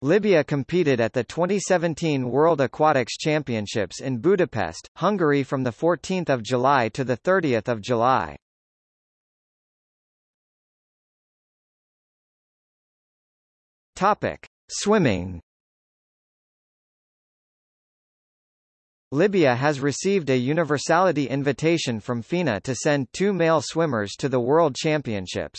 Libya competed at the 2017 World Aquatics Championships in Budapest, Hungary from 14 July to 30 July. Topic. Swimming Libya has received a universality invitation from FINA to send two male swimmers to the World Championships.